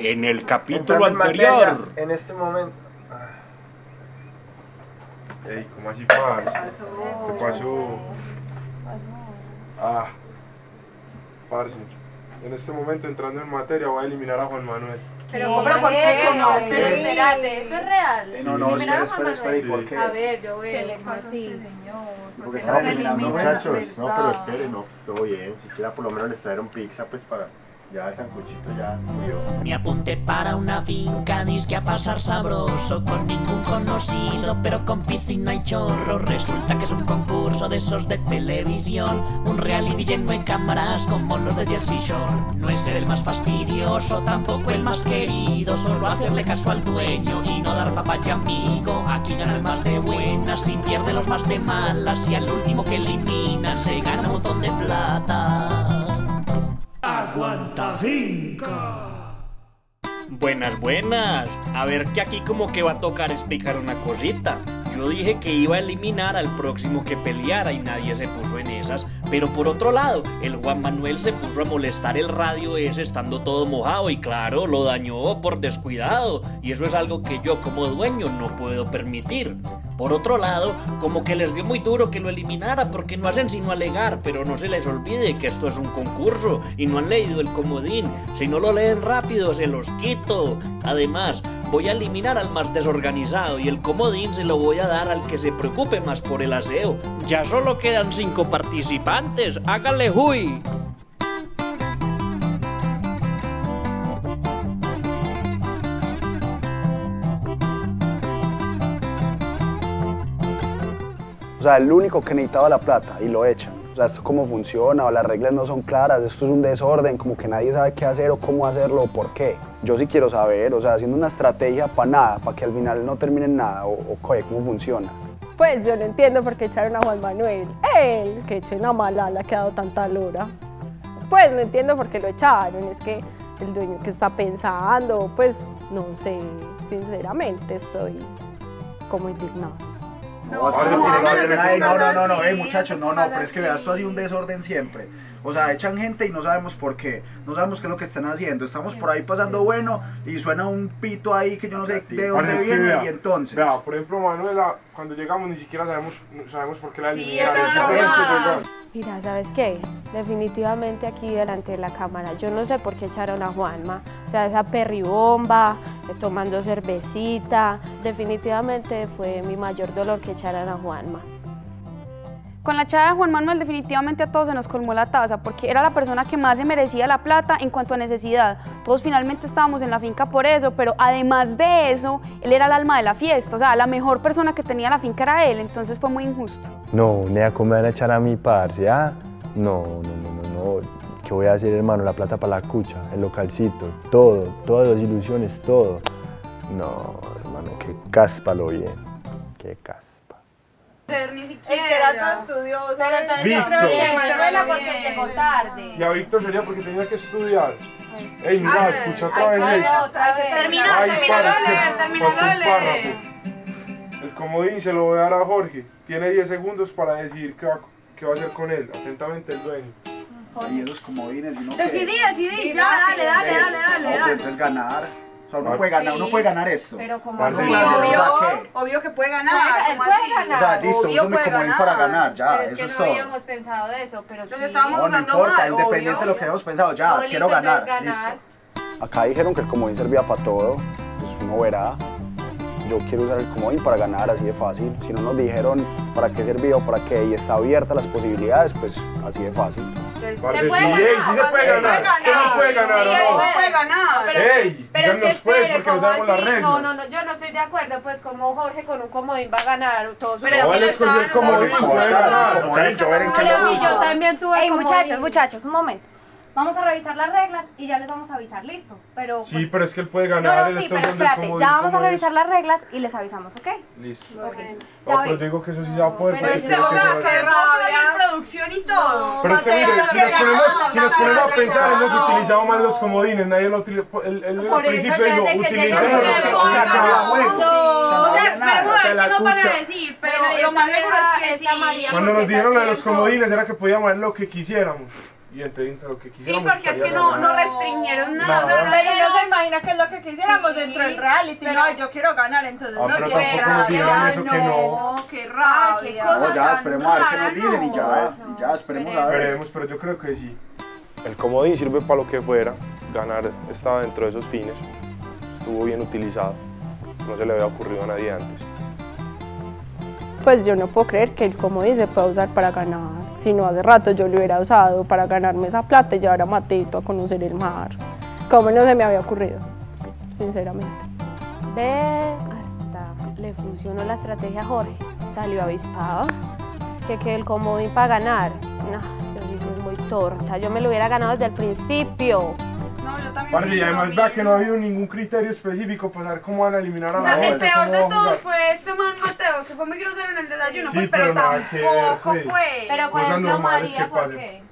En el capítulo en materia, anterior. En este momento. Ey, ¿cómo así, parce? ¿Qué pasó? Ah, parce. En este momento, entrando en materia, voy a eliminar a Juan Manuel. Pero, pero ¿por qué? No, pero espérate, eso es real. Eh, no, no, espera, a espera, espera. ¿Y Sí. por qué? A ver, yo veo. ¿Qué le ¿cómo pasa a así? este señor? Porque ¿Por están eliminando elimina? muchachos. No, pero esperen, no, pues todo bien. Siquiera por lo menos les trajeron pizza, pues para. Ya el sancochito ya murió. Me apunté para una finca, disque a pasar sabroso Con ningún conocido, pero con piscina y chorro. Resulta que es un concurso de esos de televisión Un reality lleno de cámaras como los de Jersey Shore. No es el más fastidioso, tampoco el más querido Solo hacerle caso al dueño y no dar papaya amigo. Aquí gana el más de buenas y pierde los más de malas Y al último que eliminan se gana Buenas, buenas. A ver que aquí como que va a tocar explicar una cosita. Yo dije que iba a eliminar al próximo que peleara y nadie se puso en esas. Pero por otro lado, el Juan Manuel se puso a molestar el radio ese estando todo mojado y claro, lo dañó por descuidado. Y eso es algo que yo como dueño no puedo permitir. Por otro lado, como que les dio muy duro que lo eliminara porque no hacen sino alegar, pero no se les olvide que esto es un concurso y no han leído el comodín. Si no lo leen rápido, se los quito. Además, voy a eliminar al más desorganizado y el comodín se lo voy a dar al que se preocupe más por el aseo. Ya solo quedan cinco participantes, hágale huy. O sea, el único que necesitaba la plata y lo echan. Sea, esto cómo funciona, o las reglas no son claras, esto es un desorden, como que nadie sabe qué hacer o cómo hacerlo o por qué. Yo sí quiero saber, o sea, haciendo una estrategia para nada, para que al final no termine en nada, o, o cómo funciona. Pues yo no entiendo por qué echaron a Juan Manuel. Él, que echen a Malala, que ha dado tanta lora. Pues no entiendo por qué lo echaron. Es que el dueño que está pensando, pues no sé, sinceramente estoy como indignado. No, no, no, no, no, no, no, no, así, eh, muchachos, no, no pero es que veas, esto ha sido un desorden siempre. O sea, echan gente y no sabemos por qué, no sabemos qué es lo que están haciendo. Estamos por ahí pasando bueno y suena un pito ahí que yo no sé de dónde viene vea, y entonces. Vea, por ejemplo, Manuela, cuando llegamos ni siquiera sabemos, sabemos por qué la eliminaron. Mira, ¿sabes qué? Definitivamente aquí delante de la cámara, yo no sé por qué echaron a Juanma. O sea, esa perribomba, tomando cervecita, definitivamente fue mi mayor dolor que echaran a Juanma. Con la echada de Juan Manuel definitivamente a todos se nos colmó la taza porque era la persona que más se merecía la plata en cuanto a necesidad. Todos finalmente estábamos en la finca por eso, pero además de eso, él era el alma de la fiesta, o sea, la mejor persona que tenía la finca era él, entonces fue muy injusto. No, Nea, ¿cómo me van a echar a mi parce? ¿Ah? No, no, no, no, no. ¿Qué voy a hacer, hermano? La plata para la cucha, el localcito, todo, todas las ilusiones, todo. No, hermano, qué caspa lo bien. Qué caspa. Ni El siquiera. que era todo estudioso. Pero entonces yo Víctor. creo que Manuela porque llegó tarde. Y a Víctor sería porque tenía que estudiar. Ey, mira, escucha otra vez. Termina, para, de leer, falta de leer. El comodín se lo voy a dar a Jorge. Tiene 10 segundos para decir qué va, qué va a hacer con él. Atentamente el dueño. Y esos comodines, y uno que- Decidí, decidí, ya, dale, dale, dale, dale, pues dale. entonces ganar. O sea, uno puede ganar, uno puede ganar esto. Pero como obvio, o sea, ¿qué? obvio que puede Puede- ganar. él ¿cómo puede así? ganar. O sea, listo, Obvio uso mi puede comodín para ganar, ya, pero es eso que es no todo. habíamos pensado de eso, pero sí. estábamos No, no importa, mal, independiente obvio. de lo que hayamos pensado, ya, No, quiero listo, ganar, ganar. listo. Acá dijeron que el comodín servía para todo, pues uno verá. Yo quiero usar el comodín para ganar, así de fácil. Si no nos dijeron para qué servía o para qué y está abierta las posibilidades, pues así de fácil. Sí, puede ey, ganar, sí se puede Se ganar. Se no puede ganar, Sí, ¿o él no? no puede ganar. Pero, Ey, pero pues, espere, porque no ¿cómo sabemos las así? reglas. No, no, no, yo no estoy de acuerdo, pues como Jorge con un comodín va a ganar todos sus Pero No, si él escogió el comodín, puede ganar. comodín, yo veré en qué Pero lo si yo uso. también tuve Ey, muchachos, muchachos, un momento. Vamos a revisar las reglas y ya les vamos a avisar, listo. Pero Sí, pues, pero es que él puede no, ganar. no, él sí, está pero el espérate, ya vamos a revisar es. las reglas y les avisamos, ¿ok? Listo. Ok. No, Ya pero ven. digo que eso sí se va a poder. Pero O sea, se rabia en producción y todo. Pero es que mire, si nos ponemos, si nos ponemos a pensar, hemos utilizado mal los comodines, nadie lo utilizó. Al eso principio ya utilicemos llegó los sea, No, esperemos a ver la qué nos van a cucha. decir, pero lo más seguro es que sí. María, Cuando nos dijeron lo de los comodines era que podíamos hacer lo que quisiéramos. Y entre, entre lo que Sí, quisiéramos. porque es que no, no restringieron nada. Nada. No Pero no se imagina que es lo que quisiéramos Sí, dentro del reality. pero- No, yo quiero ganar, entonces Ah, no pero quiero ganar. eso que no. No, qué rabia. No, ya, esperemos a ver qué nos dicen y ya, No, y ya, esperemos a ver. Veremos, pero yo creo que sí. El comodín sirve para lo que fuera. Ganar estaba dentro de esos fines. Estuvo bien utilizado. No se le había ocurrido a nadie antes. Pues yo no puedo creer que el comodín se pueda usar para ganar. Si no, hace rato yo lo hubiera usado para ganarme esa plata y llevar a Mateito a conocer el mar. ¿Cómo no se me había ocurrido? Sinceramente. Ve, hasta le funcionó la estrategia a Jorge. Salió avispado. Es que, que el comodín para ganar. No, yo sí soy muy torta. Yo me lo hubiera ganado desde el principio. No, yo también. Parce, y además vea que no ha habido ningún criterio específico para saber cómo van a eliminar a O la sea, el peor de todos fue este man Mateo, que fue muy grosero en el desayuno, Sí, pues, pero, pero nada que ver, tampoco, pues. pues. Pero por ejemplo, María, ¿por pasen. qué?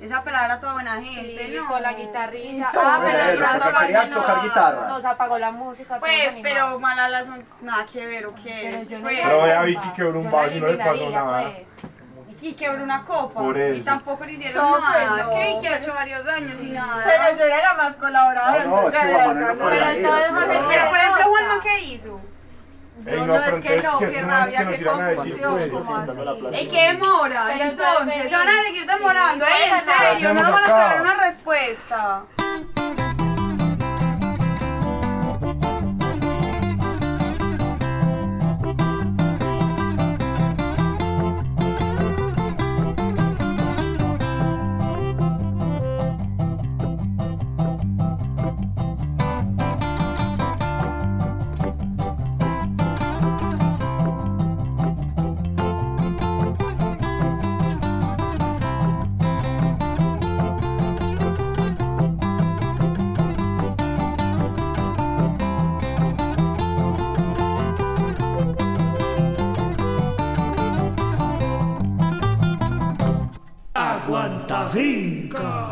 Esa pelada era toda buena gente, Sí, ¿no? con la guitarrita. Ah, pero eso, porque no- quería no- tocar guitarra. Nos apagó la música. Pues, pero animados. Malala son nada que ver, ¿o qué? Pero yo no Pues, Pero vea, la- Vicky quebró un vaso y no le pasó nada. pues. Y quebró una copa. Por Y tampoco le hicieron No, nada. pues, Es que. Vicky ha hecho varios años y nada. Pero yo era la más colaboradora. No, no, es que Juan no Pero entonces. Pero, por ejemplo. Juanma, ¿qué hizo? Ey, No, no, es que entonces no, que que rabia, decir, confusión, pues. ¿cómo así? ¿Y qué demora? Entonces, se van a seguir demorando. sí, Ey, en pues, serio, no nos van a dar una respuesta. Aguanta finca.